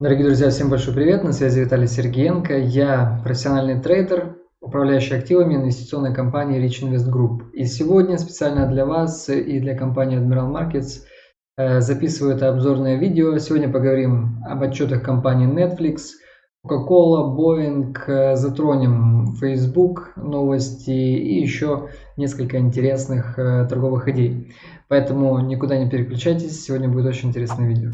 Дорогие друзья, всем большой привет! На связи Виталий Сергеенко. Я профессиональный трейдер, управляющий активами инвестиционной компании Rich Invest Group. И сегодня специально для вас и для компании Admiral Markets э, записываю это обзорное видео. Сегодня поговорим об отчетах компании Netflix, Coca-Cola, Boeing, э, затронем Facebook, новости и еще несколько интересных э, торговых идей. Поэтому никуда не переключайтесь, сегодня будет очень интересное видео.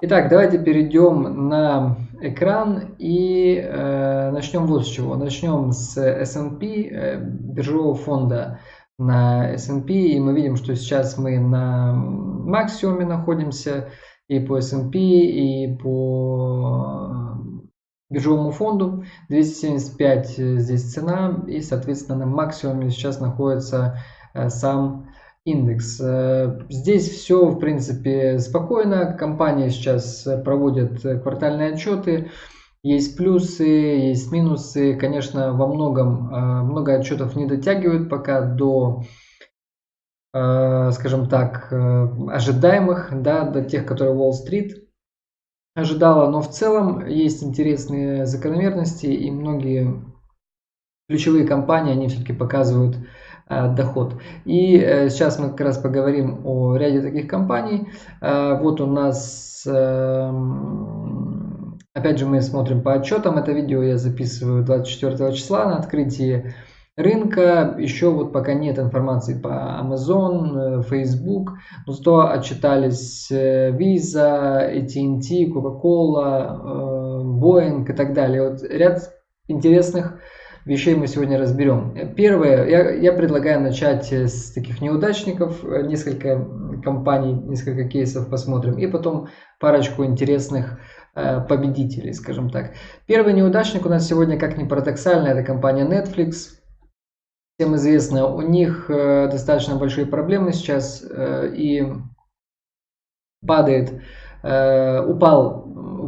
Итак, давайте перейдем на экран и э, начнем вот с чего. Начнем с S&P, э, биржевого фонда на S&P. И мы видим, что сейчас мы на максимуме находимся и по S&P, и по биржевому фонду. 275 здесь цена, и, соответственно, на максимуме сейчас находится э, сам индекс. Э, здесь все, в принципе, спокойно. Компания сейчас проводит квартальные отчеты. Есть плюсы, есть минусы. Конечно, во многом э, много отчетов не дотягивают пока до, э, скажем так, ожидаемых, да, до тех, которые Wall-Street ожидала. Но в целом есть интересные закономерности и многие ключевые компании, они все-таки показывают Э, доход. И э, сейчас мы как раз поговорим о ряде таких компаний. Э, вот у нас, эм, опять же, мы смотрим по отчетам. Это видео я записываю 24 числа на открытии рынка. Еще вот пока нет информации по Amazon, Facebook. Но зато отчитались Visa, AT&T, Coca-Cola, Boeing и так далее. Вот ряд интересных вещей мы сегодня разберем. Первое, я, я предлагаю начать с таких неудачников, несколько компаний, несколько кейсов посмотрим, и потом парочку интересных э, победителей, скажем так. Первый неудачник у нас сегодня, как ни парадоксально, это компания Netflix. Всем известно, у них э, достаточно большие проблемы сейчас, э, и падает, упал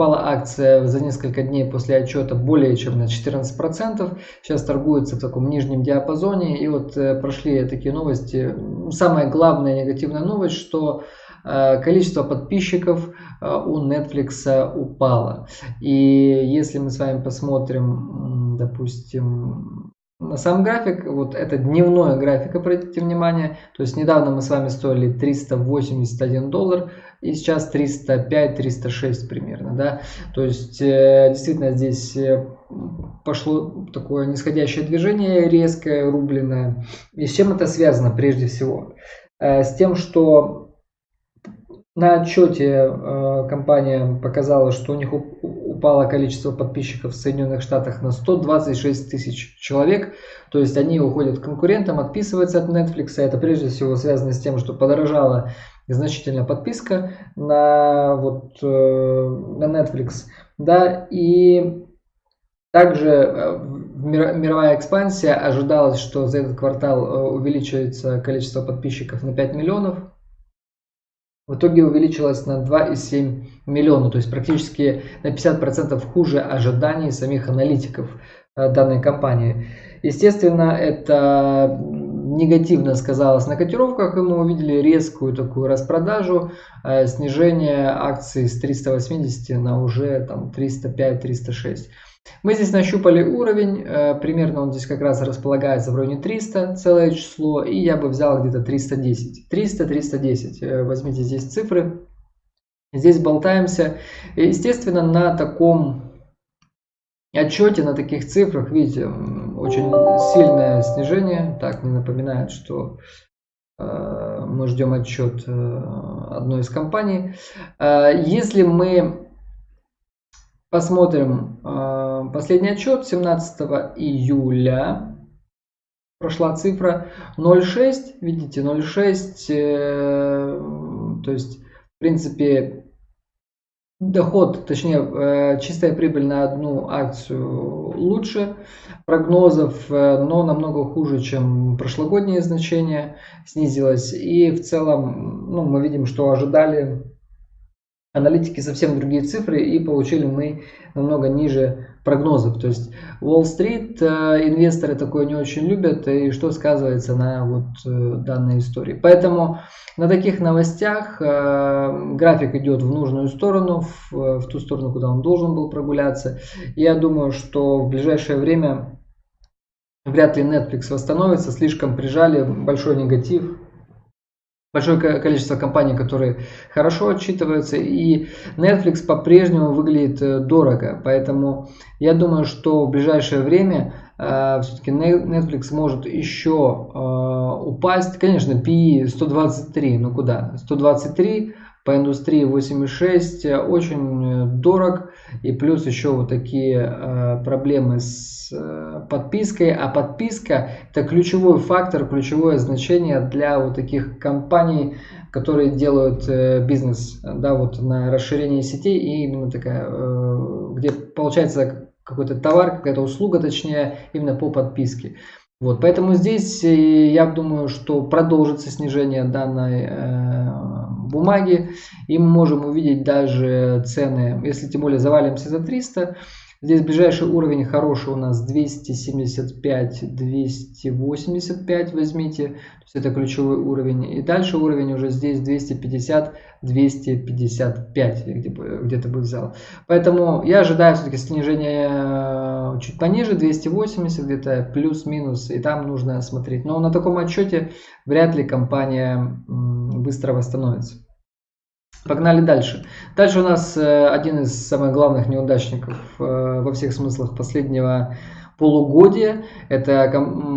упала акция за несколько дней после отчета более чем на 14%. Сейчас торгуется в таком нижнем диапазоне. И вот э, прошли такие новости. Самая главная негативная новость, что э, количество подписчиков э, у Netflix упало. И если мы с вами посмотрим, допустим, на сам график, вот это дневной график, обратите внимание, то есть недавно мы с вами стоили 381 доллар, и сейчас 305-306 примерно, да, то есть э, действительно здесь э, пошло такое нисходящее движение, резкое, рубленое, и с чем это связано прежде всего? Э, с тем, что на отчете компания показала, что у них упало количество подписчиков в Соединенных Штатах на 126 тысяч человек. То есть они уходят к конкурентам, отписываются от Netflix. Это прежде всего связано с тем, что подорожала значительно подписка на, вот, э, на Netflix. Да, и также э, мировая экспансия ожидалось, что за этот квартал э, увеличивается количество подписчиков на 5 миллионов в итоге увеличилась на 2,7 миллиона, то есть практически на 50% хуже ожиданий самих аналитиков данной компании. Естественно, это негативно сказалось на котировках, и мы увидели резкую такую распродажу, э, снижение акций с 380 на уже там 305-306. Мы здесь нащупали уровень, э, примерно он здесь как раз располагается в районе 300, целое число, и я бы взял где-то 310. 300-310, э, возьмите здесь цифры. Здесь болтаемся. естественно, на таком отчете, на таких цифрах, видите, очень сильное снижение. Так, мне напоминает, что э, мы ждем отчет одной из компаний. Если мы посмотрим Последний отчет 17 июля. Прошла цифра 0,6. Видите, 0,6. Э, то есть, в принципе, доход, точнее, э, чистая прибыль на одну акцию лучше прогнозов, э, но намного хуже, чем прошлогодние значения снизилась. И в целом, ну, мы видим, что ожидали аналитики совсем другие цифры и получили мы намного ниже прогнозов. То есть Уолл-стрит э, инвесторы такое не очень любят, и что сказывается на вот э, данной истории. Поэтому на таких новостях э, график идет в нужную сторону, в, в ту сторону, куда он должен был прогуляться. Я думаю, что в ближайшее время вряд ли Netflix восстановится, слишком прижали, большой негатив большое количество компаний, которые хорошо отчитываются, и Netflix по-прежнему выглядит э, дорого, поэтому я думаю, что в ближайшее время э, все-таки Netflix может еще э, упасть, конечно, PE 123, ну куда, 123 по индустрии 8,6 э, очень э, дорог. И плюс еще вот такие э, проблемы с подпиской. А подписка это ключевой фактор ключевое значение для вот таких компаний которые делают бизнес да вот на расширении сетей и именно такая где получается какой-то товар какая-то услуга точнее именно по подписке. Вот поэтому здесь я думаю что продолжится снижение данной бумаги. И мы можем увидеть даже цены, если тем более завалимся за 300. Здесь ближайший уровень хороший у нас 275-285 возьмите. То есть это ключевой уровень. И дальше уровень уже здесь 250-255 где-то бы взял. Поэтому я ожидаю все-таки снижение э, чуть пониже, 280 где-то плюс-минус. И там нужно смотреть. Но на таком отчете вряд ли компания быстро восстановится. Погнали дальше. Дальше у нас э, один из самых главных неудачников э, во всех смыслах последнего полугодия. Это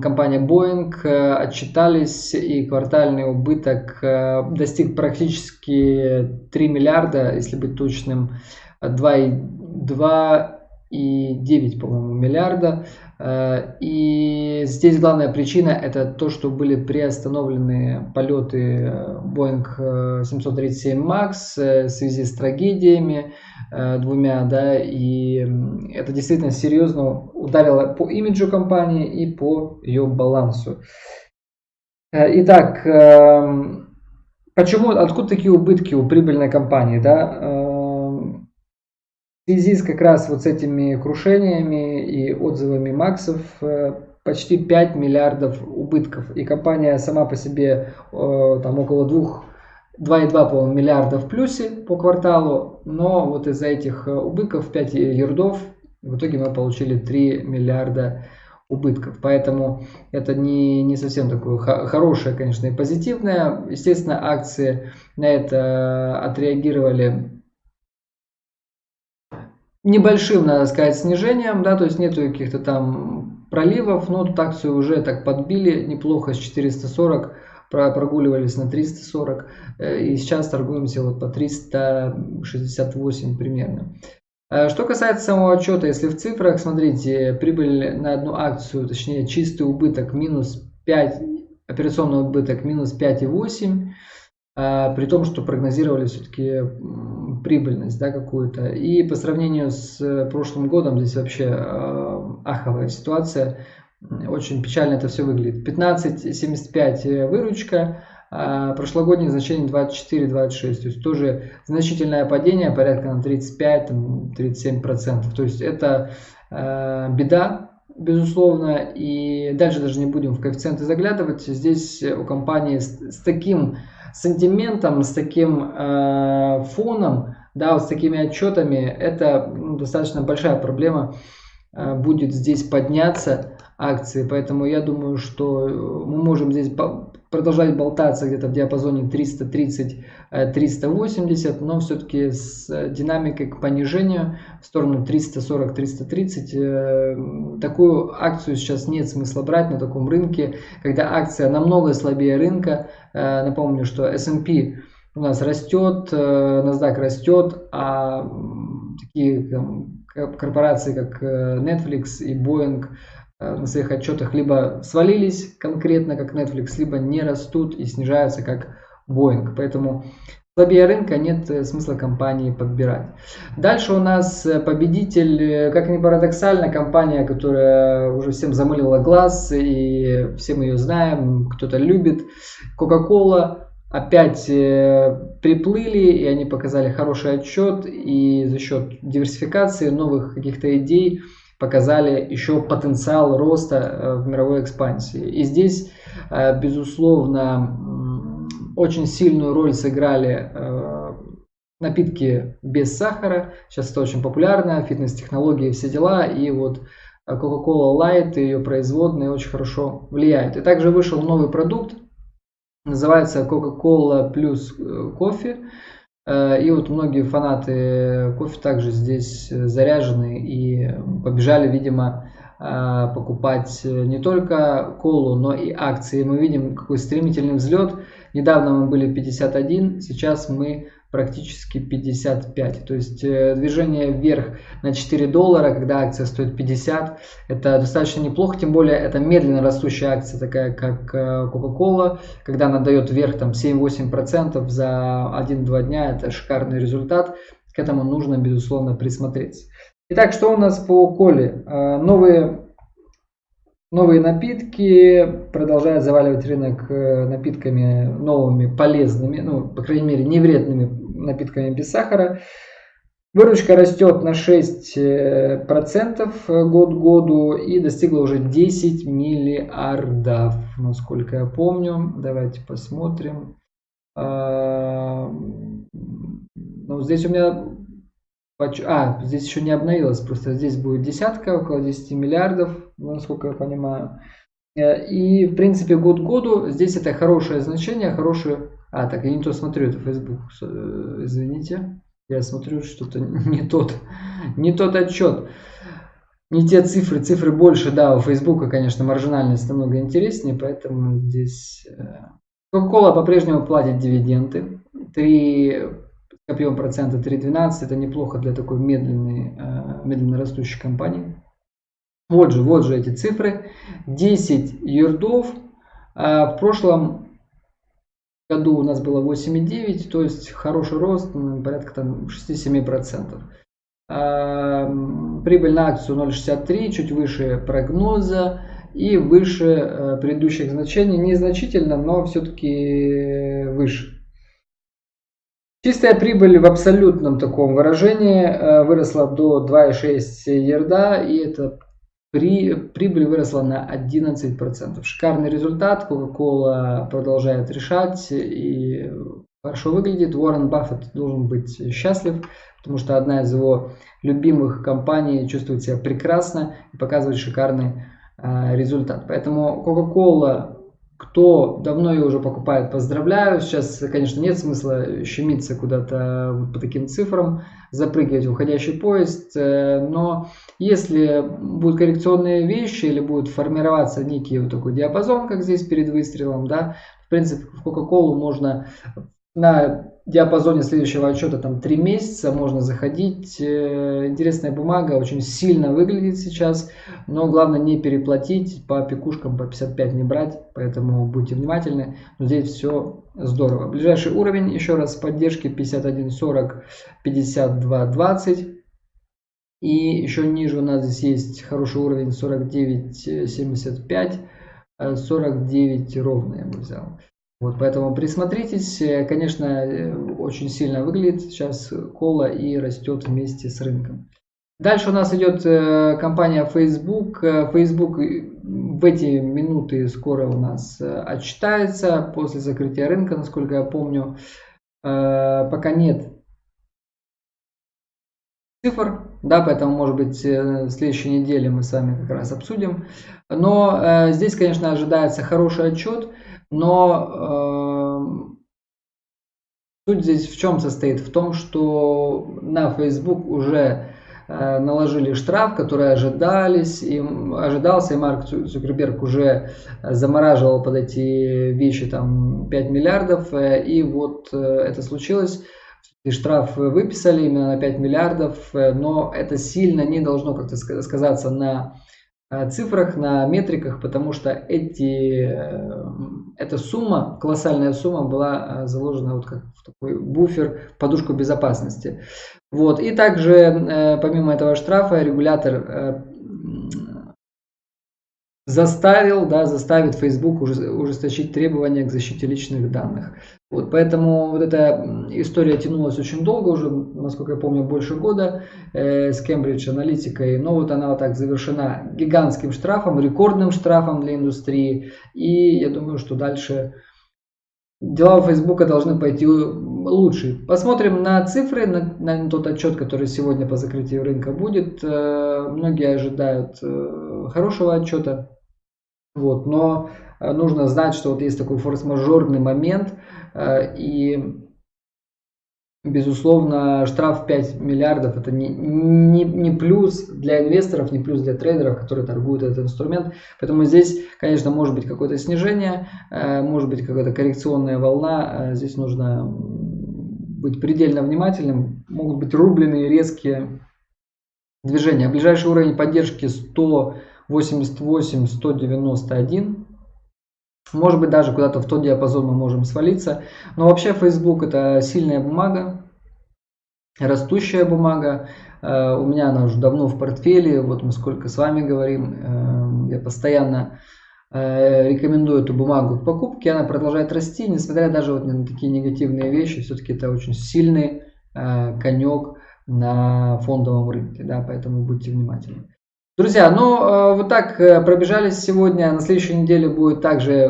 компания Boeing. Э, отчитались и квартальный убыток достиг практически 3 миллиарда, если быть точным, 2,2 и 9, по-моему, миллиарда. Э, и здесь главная причина это то, что были приостановлены полеты Boeing 737 MAX в связи с трагедиями э, двумя, да, и это действительно серьезно ударило по имиджу компании и по ее балансу. Э, итак, эм, почему, откуда такие убытки у прибыльной компании, да? Связи с как раз вот с этими крушениями и отзывами Максов э, почти 5 миллиардов убытков. И компания сама по себе э, там около 2 2,2 миллиарда в плюсе по кварталу, но вот из-за этих э, убытков 5 ярдов в итоге мы получили 3 миллиарда убытков. Поэтому это не, не совсем такое хорошее, конечно, и позитивное. Естественно, акции на это отреагировали небольшим, надо сказать, снижением, да, то есть нету каких-то там проливов, но тут акцию уже так подбили неплохо с 440 прогуливались на 340 э, и сейчас торгуемся вот по 368 примерно. Э, что касается самого отчета, если в цифрах, смотрите, прибыль на одну акцию, точнее чистый убыток минус 5, операционный убыток минус 5,8, а, при том, что прогнозировали все-таки прибыльность да, какую-то. И по сравнению с э, прошлым годом здесь вообще а, аховая ситуация. Очень печально это все выглядит. 15,75 э, выручка, а прошлогоднее значение 24-26. То есть тоже значительное падение, порядка на 35-37%. То есть это э, беда, безусловно. И дальше даже не будем в коэффициенты заглядывать. Здесь у компании с таким сантиментом, с таким э, фоном, да, вот с такими отчетами, это ну, достаточно большая проблема э, будет здесь подняться акции. Поэтому я думаю, что мы можем здесь продолжать болтаться где-то в диапазоне 330-380, э, но все-таки с динамикой к понижению в сторону 340-330. Э, такую акцию сейчас нет смысла брать на таком рынке, когда акция намного слабее рынка. Э, напомню, что S&P у нас растет, NASDAQ растет, а такие корпорации, как Netflix и Boeing – Э, на своих отчетах либо свалились конкретно, как Netflix, либо не растут и снижаются, как Boeing. Поэтому слабее рынка нет э, смысла компании подбирать. Дальше у нас э, победитель, как ни парадоксально, компания, которая уже всем замылила глаз, и все мы ее знаем, кто-то любит. Coca-Cola опять приплыли, и они показали хороший отчет, и за счет диверсификации новых каких-то идей показали еще потенциал роста в мировой экспансии. И здесь, безусловно, очень сильную роль сыграли напитки без сахара. Сейчас это очень популярно, фитнес-технологии, все дела. И вот Coca-Cola Light и ее производные очень хорошо влияют. И также вышел новый продукт, называется Coca-Cola плюс э, кофе. Э, и вот многие фанаты кофе также здесь заряжены и побежали, видимо, э, покупать не только колу, но и акции. Мы видим какой стремительный взлет. Недавно мы были 51, сейчас мы практически 55. То есть э, движение вверх на 4 доллара, когда акция стоит 50, это достаточно неплохо, тем более это медленно растущая акция, такая как э, Coca-Cola, когда она дает вверх там 7-8% за 1-2 дня, это шикарный результат, к этому нужно безусловно присмотреться. Итак, что у нас по коле? Э, новые Новые напитки продолжают заваливать рынок напитками новыми, полезными, ну, по крайней мере, не вредными напитками без сахара. Выручка растет на 6% год к году и достигла уже 10 миллиардов, насколько я помню. Давайте посмотрим. А, ну, здесь у меня... А, здесь еще не обновилось, просто здесь будет десятка, около 10 миллиардов, насколько я понимаю. Э, и, в принципе, год к году здесь это хорошее значение, хорошее а, так, я не то смотрю, это Facebook, э, извините. Я смотрю что-то не тот, не тот отчет. Не те цифры, цифры больше, да, у Facebook, конечно, маржинальность намного интереснее, поэтому здесь... Э, Coca-Cola по-прежнему платит дивиденды. 3 копьем процента 3,12, это неплохо для такой медленной, э, медленно растущей компании. Вот же, вот же эти цифры. 10 юрдов. В прошлом году у нас было 8,9, то есть хороший рост, порядка там 6-7%. А, прибыль на акцию 0,63, чуть выше прогноза и выше э, предыдущих значений. Незначительно, но все-таки выше. Чистая прибыль в абсолютном таком выражении э, выросла до 2,6 ерда, и это при, прибыль выросла на 11%. Шикарный результат. Coca-Cola продолжает решать и хорошо выглядит. Уоррен Баффет должен быть счастлив, потому что одна из его любимых компаний чувствует себя прекрасно и показывает шикарный э, результат. Поэтому Coca-Cola кто давно ее уже покупает, поздравляю. Сейчас, конечно, нет смысла щемиться куда-то вот по таким цифрам, запрыгивать в уходящий поезд. Э, но если будут коррекционные вещи или будет формироваться некий вот такой диапазон, как здесь перед выстрелом, да, в принципе, в Coca-Cola можно на диапазоне следующего отчета там 3 месяца можно заходить. Э, интересная бумага, очень сильно выглядит сейчас, но главное не переплатить, по пикушкам по 55 не брать, поэтому будьте внимательны. Но здесь все здорово. Ближайший уровень, еще раз, поддержки 51.40, 52.20. И еще ниже у нас здесь есть хороший уровень 49.75, 49 ровно я бы взял. Вот, поэтому присмотритесь. Э, конечно, э, очень сильно выглядит сейчас кола и растет вместе с рынком. Дальше у нас идет э, компания Facebook. Facebook в эти минуты скоро у нас отчитается после закрытия рынка, насколько я помню. Пока нет цифр, да, поэтому, может быть, в следующей неделе мы с вами как раз обсудим. Но здесь, конечно, ожидается хороший отчет. Но э, суть здесь в чем состоит? В том, что на Facebook уже э, наложили штраф, который ожидались, и ожидался, и Марк Цукерберг уже замораживал под эти вещи там 5 миллиардов, э, и вот э, это случилось. И штраф выписали именно на 5 миллиардов, э, но это сильно не должно как-то сказаться на цифрах, на метриках, потому что эти, э, эта сумма, колоссальная сумма была э, заложена вот как в такой буфер, подушку безопасности. Вот. И также, помимо этого штрафа, регулятор заставил, да, заставит Facebook ужесточить требования к защите личных данных. Вот, поэтому вот эта история тянулась очень долго, уже, насколько я помню, больше года э, с Cambridge аналитикой. Но вот она вот так завершена гигантским штрафом, рекордным штрафом для индустрии. И я думаю, что дальше дела у Фейсбука должны пойти лучше. Посмотрим на цифры, на, на тот отчет, который сегодня по закрытию рынка будет. Э, многие ожидают э, хорошего отчета. Вот, но э, нужно знать, что вот есть такой форс-мажорный момент, и Безусловно, штраф 5 миллиардов это не, не, не плюс для инвесторов, не плюс для трейдеров, которые торгуют этот инструмент. Поэтому здесь, конечно, может быть какое-то снижение, может быть какая-то коррекционная волна. Здесь нужно быть предельно внимательным. Могут быть рубленые резкие движения. Ближайший уровень поддержки 188-191. Может быть даже куда-то в тот диапазон мы можем свалиться. Но вообще Facebook это сильная бумага, растущая бумага. Э, у меня она уже давно в портфеле. Вот мы сколько с вами говорим. Э, я постоянно Э, рекомендую эту бумагу к покупке, она продолжает расти, несмотря даже вот на такие негативные вещи, все-таки это очень сильный конек на фондовом рынке, да, поэтому будьте внимательны. Друзья, ну э, вот так пробежались. Сегодня, на следующей неделе будет также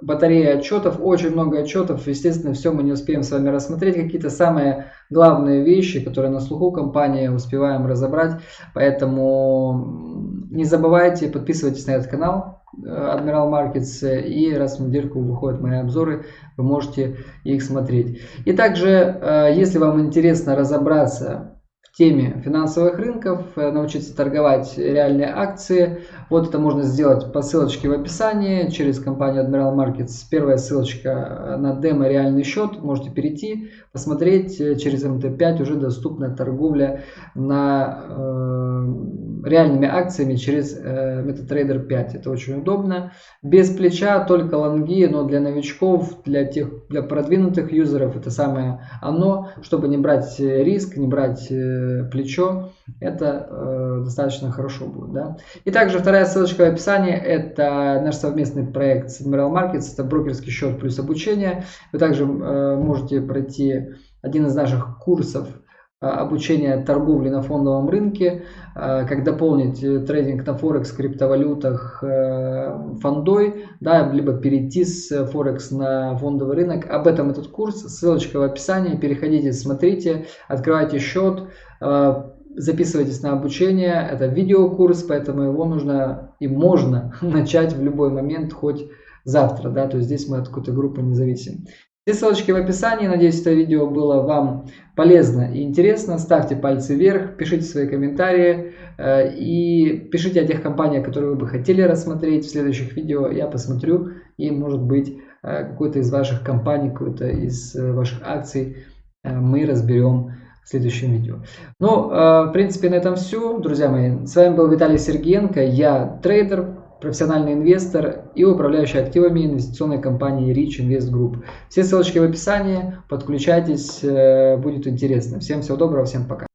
батарея отчетов, очень много отчетов, естественно, все мы не успеем с вами рассмотреть, какие-то самые главные вещи, которые на слуху компании успеваем разобрать, поэтому не забывайте, подписывайтесь на этот канал, Admiral Markets, и раз в недельку выходят мои обзоры, вы можете их смотреть. И также, э, если вам интересно разобраться теме финансовых рынков, э, научиться торговать реальные акции, вот это можно сделать по ссылочке в описании через компанию Admiral Markets. Первая ссылочка на демо реальный счет, можете перейти, посмотреть, через МТ5 уже доступна торговля на э, реальными акциями через э, MetaTrader 5. Это очень удобно. Без плеча, только лонги, но для новичков, для тех, для продвинутых юзеров это самое оно, чтобы не брать э, риск, не брать э, плечо. Это э, достаточно хорошо будет. Да? И также вторая ссылочка в описании. Это наш совместный проект с Admiral Markets. Это брокерский счет плюс обучение. Вы также э, можете пройти один из наших курсов Э, обучение торговли на фондовом рынке, э, как дополнить э, трейдинг на Форекс, криптовалютах фондой, да, либо перейти с Форекс на фондовый рынок. Об этом этот курс, ссылочка в описании, переходите, смотрите, открывайте счет, записывайтесь на обучение. Это видеокурс, поэтому его нужно и можно начать в любой момент, хоть завтра, да, то есть здесь мы от какой-то группы не зависим. Все ссылочки в описании. Надеюсь, это видео было вам полезно и интересно. Ставьте пальцы вверх, пишите свои комментарии э, и пишите о тех компаниях, которые вы бы хотели рассмотреть в следующих видео. Я посмотрю и, может быть, э, какой-то из ваших компаний, какой-то из э, ваших акций мы разберем в следующем видео. Ну, в принципе, на этом все, друзья мои. С вами был Виталий Сергеенко, я трейдер, профессиональный инвестор и управляющий активами инвестиционной компании Rich Invest Group. Все ссылочки в описании, подключайтесь, э, будет интересно. Всем всего доброго, всем пока.